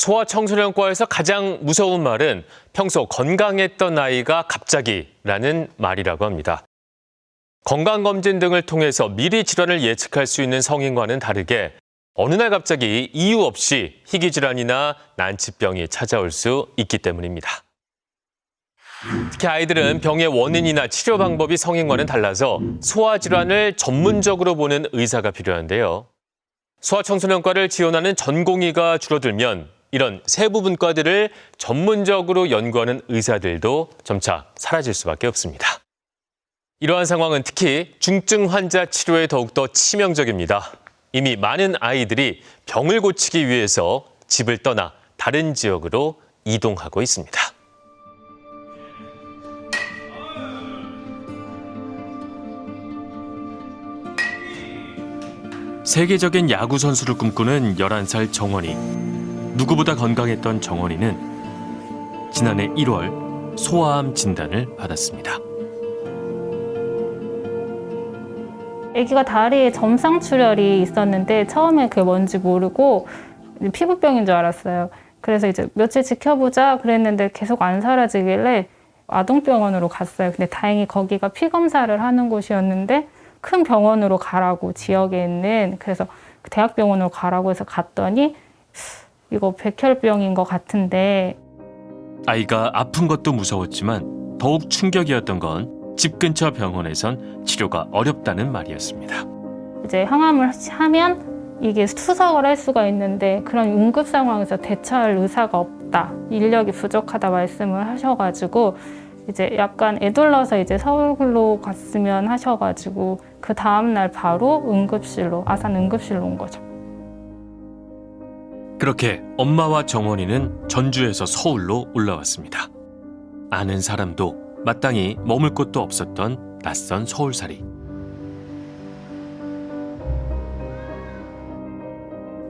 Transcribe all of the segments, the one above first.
소아청소년과에서 가장 무서운 말은 평소 건강했던 아이가 갑자기라는 말이라고 합니다. 건강검진 등을 통해서 미리 질환을 예측할 수 있는 성인과는 다르게 어느 날 갑자기 이유 없이 희귀질환이나 난치병이 찾아올 수 있기 때문입니다. 특히 아이들은 병의 원인이나 치료 방법이 성인과는 달라서 소아질환을 전문적으로 보는 의사가 필요한데요. 소아청소년과를 지원하는 전공의가 줄어들면 이런 세부 분과들을 전문적으로 연구하는 의사들도 점차 사라질 수밖에 없습니다. 이러한 상황은 특히 중증 환자 치료에 더욱더 치명적입니다. 이미 많은 아이들이 병을 고치기 위해서 집을 떠나 다른 지역으로 이동하고 있습니다. 세계적인 야구 선수를 꿈꾸는 11살 정원이. 누구보다 건강했던 정원이는 지난해 1월 소아암 진단을 받았습니다. 아기가 다리에 점상 출혈이 있었는데 처음에 그게 뭔지 모르고 피부병인 줄 알았어요. 그래서 이제 며칠 지켜보자 그랬는데 계속 안 사라지길래 아동병원으로 갔어요. 근데 다행히 거기가 피 검사를 하는 곳이었는데 큰 병원으로 가라고 지역에 있는 그래서 그 대학병원으로 가라고 해서 갔더니 이거 백혈병인 것 같은데 아이가 아픈 것도 무서웠지만 더욱 충격이었던 건 집 근처 병원에선 치료가 어렵다는 말이었습니다. 이제 항암을 하면 이게 투석을 할 수가 있는데 그런 응급 상황에서 대처할 의사가 없다. 인력이 부족하다 말씀을 하셔가지고 이제 약간 애둘러서 이제 서울로 갔으면 하셔가지고 그 다음날 바로 응급실로 아산 응급실로 온 거죠. 그렇게 엄마와 정원이는 전주에서 서울로 올라왔습니다. 아는 사람도 마땅히 머물 곳도 없었던 낯선 서울살이.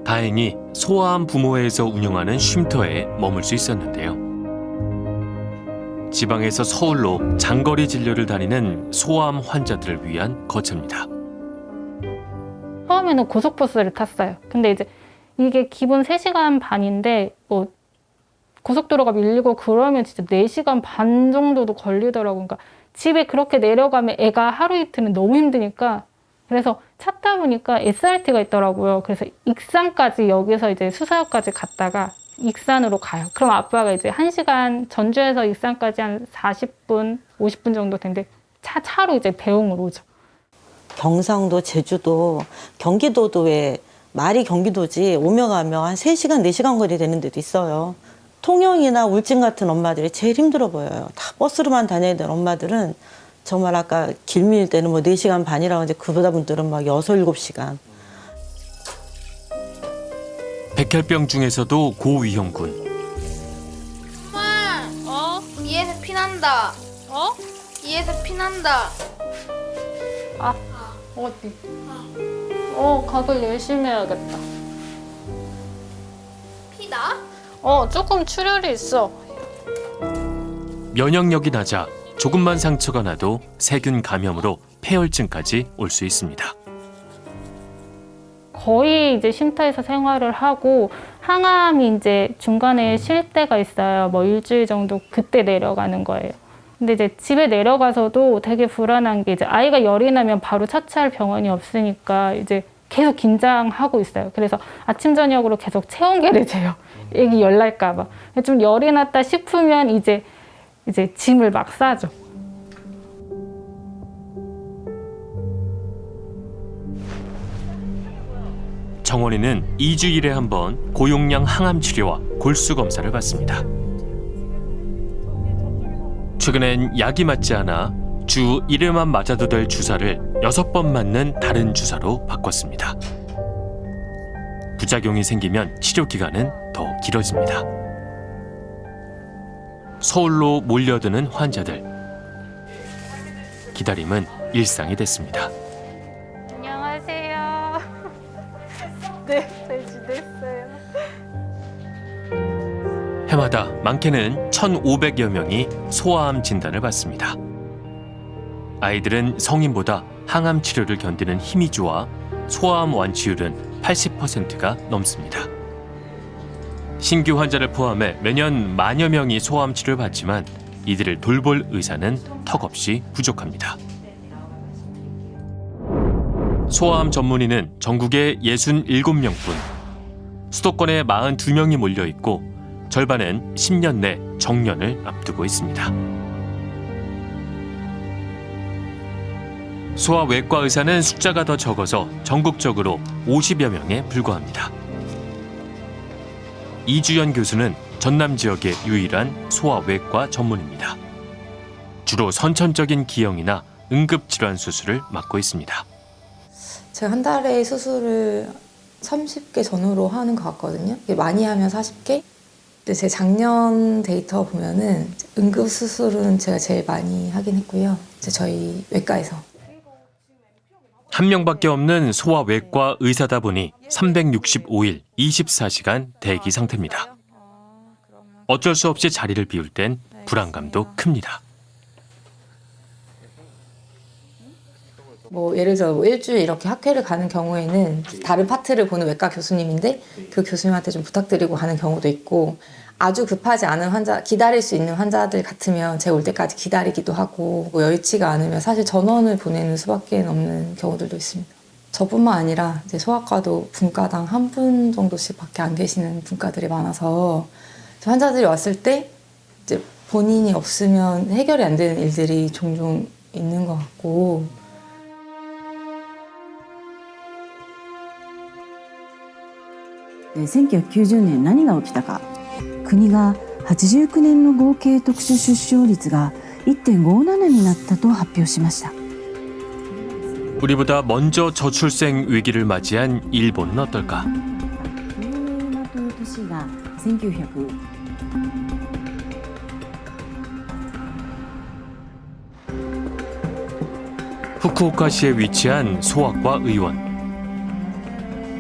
다행히 소아암 부모회에서 운영하는 쉼터에 머물 수 있었는데요. 지방에서 서울로 장거리 진료를 다니는 소아암 환자들을 위한 거처입니다. 처음에는 고속버스를 탔어요. 근데 이제 이게 기본 3시간 반인데 뭐 고속도로가 밀리고 그러면 진짜 4시간 반 정도도 걸리더라고요. 그러니까 집에 그렇게 내려가면 애가 하루 이틀은 너무 힘드니까 그래서 찾다 보니까 SRT가 있더라고요. 그래서 익산까지 여기서 이제 수서역까지 갔다가 익산으로 가요. 그럼 아빠가 이제 1시간 전주에서 익산까지 한 40분, 50분 정도 되는데 차, 차로 이제 배웅을 오죠. 경상도, 제주도, 경기도도 왜 말이 경기도지 오며 가며 한 3시간, 4시간 거리 되는 데도 있어요. 통영이나 울진 같은 엄마들이 제일 힘들어 보여요. 다 버스로만 다녀야 되는 엄마들은 정말 아까 길밀 때는 뭐 4시간 반이라고 하는데 그보다 분들은 막 6, 7시간. 백혈병 중에서도 고위험군. 엄마, 어? 이에서 피난다. 어? 이에서 피난다. 아, 어디? 어, 각을 열심히 해야겠다. 피다? 어, 조금 출혈이 있어. 면역력이 낮아 조금만 상처가 나도 세균 감염으로 폐혈증까지 올 수 있습니다. 거의 이제 쉼터에서 생활을 하고 항암이 이제 중간에 쉴 때가 있어요. 뭐 일주일 정도 그때 내려가는 거예요. 근데 이제 집에 내려가서도 되게 불안한 게 이제 아이가 열이 나면 바로 차치할 병원이 없으니까 이제 계속 긴장하고 있어요. 그래서 아침 저녁으로 계속 체온계를 재요. 애기 열 날까 봐. 좀 열이 났다 싶으면 이제 이제 짐을 막 싸죠. 정원이는 2주일에 한 번 고용량 항암 치료와 골수 검사를 받습니다. 최근엔 약이 맞지 않아 주 1회만 맞아도 될 주사를 6번 맞는 다른 주사로 바꿨습니다. 부작용이 생기면 치료 기간은 더 길어집니다. 서울로 몰려드는 환자들. 기다림은 일상이 됐습니다. 해마다 많게는 1,500여 명이 소아암 진단을 받습니다. 아이들은 성인보다 항암 치료를 견디는 힘이 좋아 소아암 완치율은 80%가 넘습니다. 신규 환자를 포함해 매년 만여 명이 소아암 치료를 받지만 이들을 돌볼 의사는 턱없이 부족합니다. 소아암 전문의는 전국에 67명뿐 수도권에 42명이 몰려 있고 절반은 10년 내 정년을 앞두고 있습니다. 소아 외과 의사는 숫자가 더 적어서 전국적으로 50여 명에 불과합니다. 이주연 교수는 전남 지역의 유일한 소아 외과 전문입니다. 주로 선천적인 기형이나 응급질환 수술을 맡고 있습니다. 제가 한 달에 수술을 30개 전후로 하는 것 같거든요. 많이 하면 40개. 근데 제 작년 데이터 보면은 응급 수술은 제가 제일 많이 하긴 했고요. 이제 저희 외과에서. 한 명밖에 없는 소아 외과 의사다 보니 365일 24시간 대기 상태입니다. 어쩔 수 없이 자리를 비울 땐 불안감도 큽니다. 뭐 예를 들어 뭐 일주일 이렇게 학회를 가는 경우에는 다른 파트를 보는 외과 교수님인데 그 교수님한테 좀 부탁드리고 가는 경우도 있고 아주 급하지 않은 환자 기다릴 수 있는 환자들 같으면 제가 올 때까지 기다리기도 하고 뭐 여의치가 않으면 사실 전원을 보내는 수밖에 없는 경우들도 있습니다. 저뿐만 아니라 이제 소아과도 분과당 한 분 정도씩 밖에 안 계시는 분과들이 많아서 환자들이 왔을 때 이제 본인이 없으면 해결이 안 되는 일들이 종종 있는 것 같고 1990年何が起きたか国が89年の合計特殊出生率が1.57になったと発表しました 우리보다 먼저 저출생 위기를 맞이한 일본은 어떨까? このという年が1900 후쿠오카시에 위치한 소아과 의원.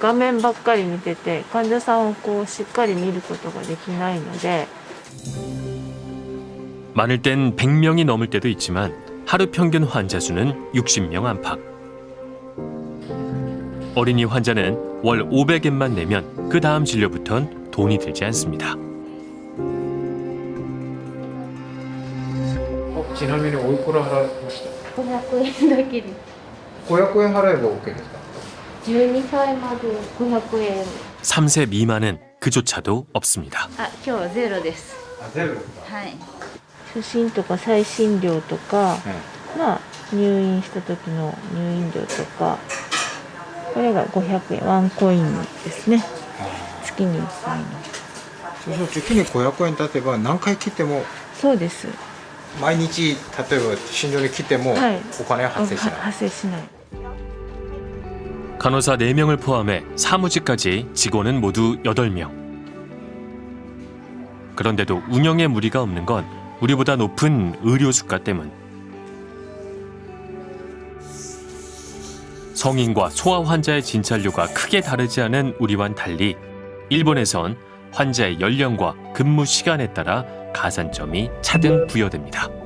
画面ばっかり見てて患者さんをこうしっかり見ることができないので 많을 땐 100명이 넘을 때도 있지만 하루 평균 환자 수는 60명 안팎. 어린이 환자는 월 500엔만 내면 그 다음 진료부턴 돈이 들지 않습니다. ちなみにおいくら払いました500円だけで500円払えば OK ですか 12歳まで500円 3세 미만은 그조차도 없습니다. あ、今日はゼロです。あゼロですかはい。初診とか再診料とか、まあ入院した時の入院料とかこれが500円ワンコインですね月に1回のそうすると月に500円経てば何回切ってもそうです毎日例えば診療に来てもはいお金は発生しない、は発生しない 간호사 4명을 포함해 사무직까지 직원은 모두 8명. 그런데도 운영에 무리가 없는 건 우리보다 높은 의료 수가 때문. 성인과 소아 환자의 진찰료가 크게 다르지 않은 우리와는 달리 일본에선 환자의 연령과 근무 시간에 따라 가산점이 차등 부여됩니다.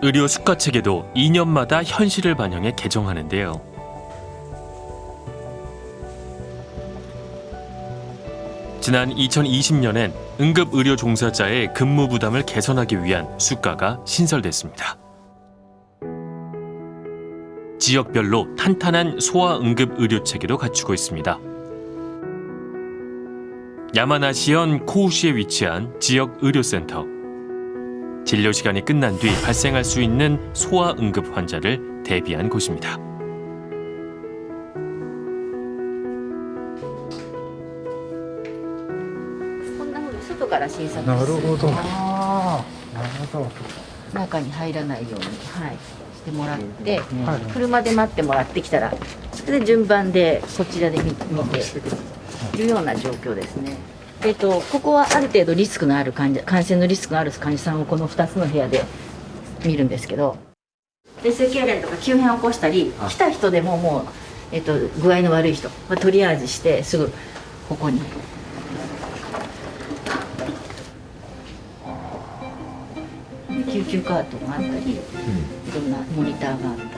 의료 수가 체계도 2년마다 현실을 반영해 개정하는데요. 지난 2020년엔 응급 의료 종사자의 근무 부담을 개선하기 위한 수가가 신설됐습니다. 지역별로 탄탄한 소아 응급 의료 체계도 갖추고 있습니다. 야마나시현 코우시에 위치한 지역 의료센터. 진료 시간이 끝난 뒤 발생할 수 있는 소아 응급 환자를 대비한 곳입니다. こんな風に外から診察なるほどあなるほどー中に入らないように、はい、してもらって、はい車で待ってもらってきたら、それで順番でこちらで見見ているような状況ですね。 えっと、ここはある程度リスクのある患者感染のリスクのある患者さんをこの2つの部屋で見るんですけどで性痙攣とか急変を起こしたり来た人でももう、えっと、具合の悪い人はトリアージしてすぐここに。で救急カートがあったり、いろんなモニターがあったり。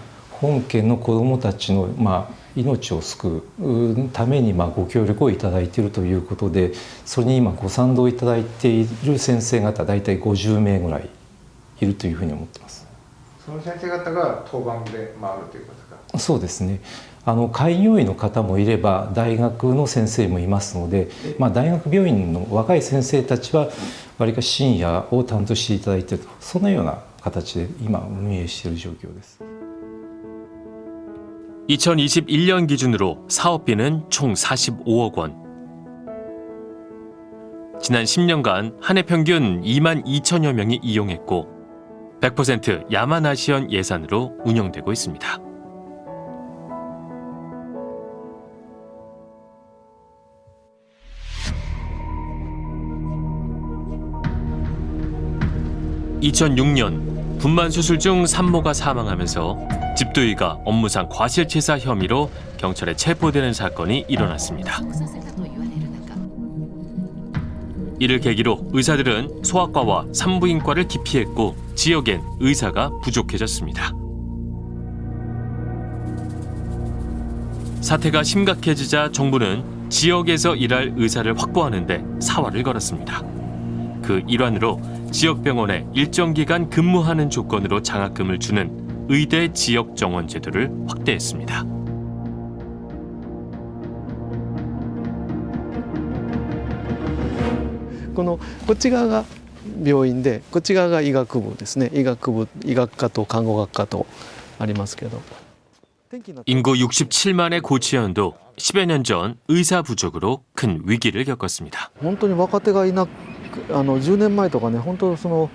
本県の子どもたちの、まあ、命を救うために、まあ、ご協力をいただいているということでそれに今ご賛同いただいている先生方大体50名ぐらいいるというふうに思ってます。その先生方が当番で回るということか？そうですねあの開業医の方もいれば大学の先生もいますので、まあ、大学病院の若い先生たちはわりかし深夜を担当していただいているとそのような形で今運営している状況です。 2021년 기준으로 사업비는 총 45억 원. 지난 10년간 한 해 평균 2만 2천여 명이 이용했고 100% 야마나시현 예산으로 운영되고 있습니다. (2006년) 분만 수술 중 산모가 사망하면서 집도의가 업무상 과실치사 혐의로 경찰에 체포되는 사건이 일어났습니다. 이를 계기로 의사들은 소아과와 산부인과를 기피했고 지역엔 의사가 부족해졌습니다. 사태가 심각해지자 정부는 지역에서 일할 의사를 확보하는 데 사활을 걸었습니다. 그 일환으로 지역병원에 일정 기간 근무하는 조건으로 장학금을 주는 의대 지역 정원 제도를 확대했습니다. このこっち側が病院でこっち側が医学部ですね医学部医学科と看護学科とありますけど 인구 67만의 고치현도 10여 년 전 의사 부족으로 큰 위기를 겪었습니다. 本当に若手がいなくあの10年前とかね本当その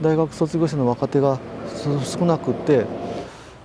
大学卒業生の若手がす少なくって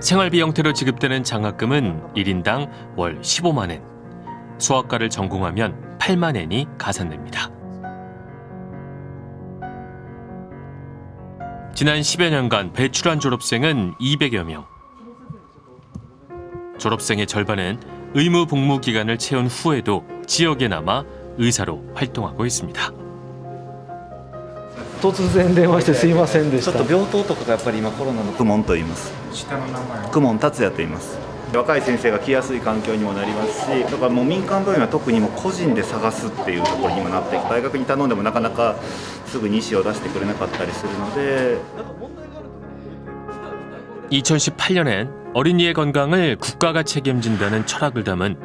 생활비 형태로 지급되는 장학금은 1인당 월 15만 엔. 수학과를 전공하면 8만 엔이 가산됩니다. 지난 10여 년간 배출한 졸업생은 200여 명. 졸업생의 절반은 의무 복무 기간을 채운 후에도 지역에 남아 의사로 활동하고 있습니다. 突然電話してすいませんでしちょったと病棟とかがやっぱり今コロナの公文と言います下の名前公文達也と言います若い先生が来やすい環境にもなりますしだからもう民間病院は特にもう個人で探すっていうところに今なって大学に頼んでもなかなかすぐに医師を出してくれなかったりするので 2018년엔 어린이의 건강을 국가가 책임진다는 철학을 담은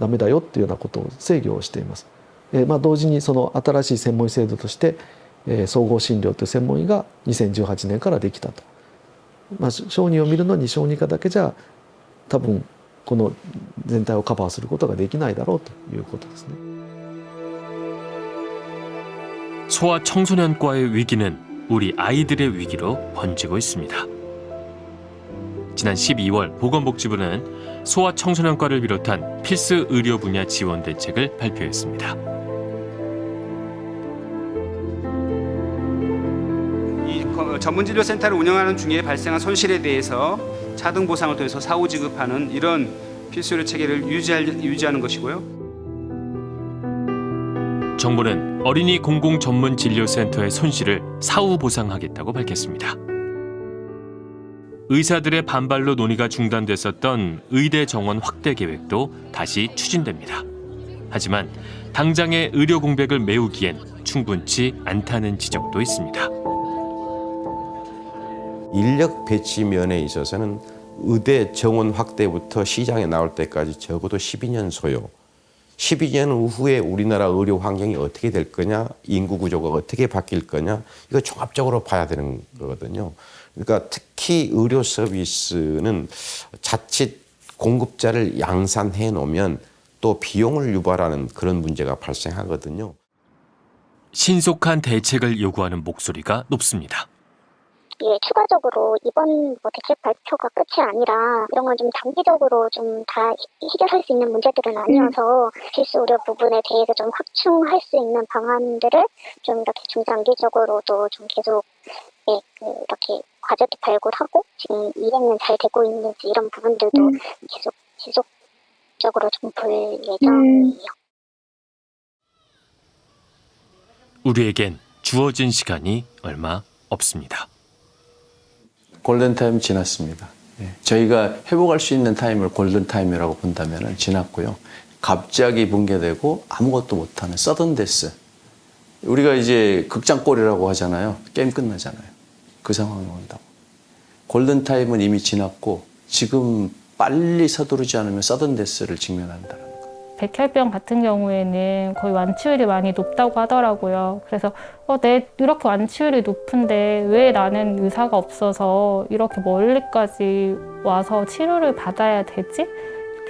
ダメだよっていうようなことを制御をしています。えまあ、同時にその新しい専門医制度として、え総合診療という専門医が2018年からできたと。まあ、小児を見るのに小児科だけじゃ多分この全体をカバーすることができないだろうということですね。소아 청소년과의 위기는 우리 아이들의 위기로 번지고 있습니 다. 지난 12월 보건복지부는 소아청소년과를 비롯한 필수 의료 분야 지원 대책을 발표했습니다. 전문진료센터를 운영하는 중에 발생한 손실에 대해서 차등 보상을 통해서 사후 지급하는 이런 필수의료 체계를 유지할, 유지하는 것이고요. 정부는 어린이 공공 전문 진료센터의 손실을 사후 보상하겠다고 밝혔습니다. 의사들의 반발로 논의가 중단됐었던 의대 정원 확대 계획도 다시 추진됩니다. 하지만 당장의 의료 공백을 메우기엔 충분치 않다는 지적도 있습니다. 인력 배치 면에 있어서는 의대 정원 확대부터 시장에 나올 때까지 적어도 12년 소요. 12년 후에 우리나라 의료 환경이 어떻게 될 거냐, 인구 구조가 어떻게 바뀔 거냐, 이거 종합적으로 봐야 되는 거거든요. 그러니까 특히 의료 서비스는 자칫 공급자를 양산해 놓으면 또 비용을 유발하는 그런 문제가 발생하거든요. 신속한 대책을 요구하는 목소리가 높습니다. 예, 추가적으로 이번 뭐 대책 발표가 끝이 아니라 이런 건좀 장기적으로 좀 다 해결할 수 있는 문제들은 아니어서 필수 의료 부분에 대해서 좀 확충할 수 있는 방안들을 좀 이렇게 중장기적으로도 좀 계속 예, 그 이렇게 과제도 발굴하고 지금 이행은 잘 되고 있는지 이런 부분들도 계속 지속적으로 좀 볼 예정이에요. 우리에겐 주어진 시간이 얼마 없습니다. 골든타임 지났습니다. 예. 저희가 회복할 수 있는 타임을 골든타임이라고 본다면 지났고요. 갑자기 붕괴되고 아무것도 못하는 서든데스. 우리가 이제 극장골이라고 하잖아요. 게임 끝나잖아요. 그 상황이 온다고. 골든타임은 이미 지났고 지금 빨리 서두르지 않으면 서든데스를 직면한다. 백혈병 같은 경우에는 거의 완치율이 많이 높다고 하더라고요. 그래서 어, 내 이렇게 완치율이 높은데 왜 나는 의사가 없어서 이렇게 멀리까지 와서 치료를 받아야 되지?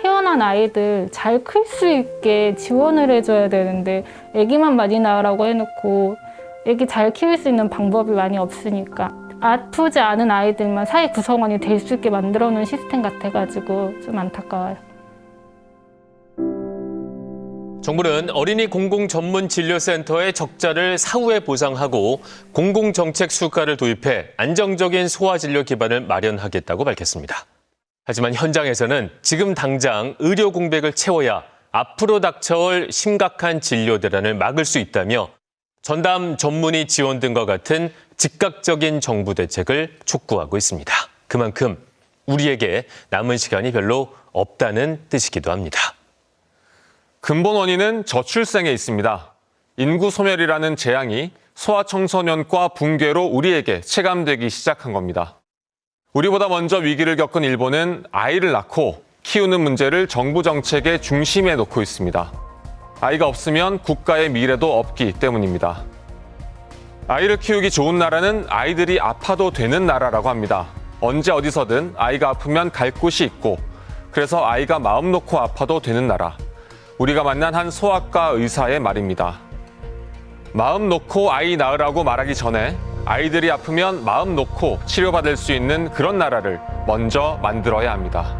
태어난 아이들 잘 클 수 있게 지원을 해줘야 되는데 아기만 많이 낳으라고 해놓고 아기 잘 키울 수 있는 방법이 많이 없으니까 아프지 않은 아이들만 사회 구성원이 될 수 있게 만들어 놓은 시스템 같아가지고 좀 안타까워요. 정부는 어린이 공공 전문 진료센터의 적자를 사후에 보상하고 공공 정책 수가를 도입해 안정적인 소아 진료 기반을 마련하겠다고 밝혔습니다. 하지만 현장에서는 지금 당장 의료 공백을 채워야 앞으로 닥쳐올 심각한 진료 대란을 막을 수 있다며 전담 전문의 지원 등과 같은 즉각적인 정부 대책을 촉구하고 있습니다. 그만큼 우리에게 남은 시간이 별로 없다는 뜻이기도 합니다. 근본 원인은 저출생에 있습니다. 인구 소멸이라는 재앙이 소아청소년과 붕괴로 우리에게 체감되기 시작한 겁니다. 우리보다 먼저 위기를 겪은 일본은 아이를 낳고 키우는 문제를 정부 정책의 중심에 놓고 있습니다. 아이가 없으면 국가의 미래도 없기 때문입니다. 아이를 키우기 좋은 나라는 아이들이 아파도 되는 나라라고 합니다. 언제 어디서든 아이가 아프면 갈 곳이 있고 그래서 아이가 마음 놓고 아파도 되는 나라. 우리가 만난 한 소아과 의사의 말입니다. 마음 놓고 아이 낳으라고 말하기 전에 아이들이 아프면 마음 놓고 치료받을 수 있는 그런 나라를 먼저 만들어야 합니다.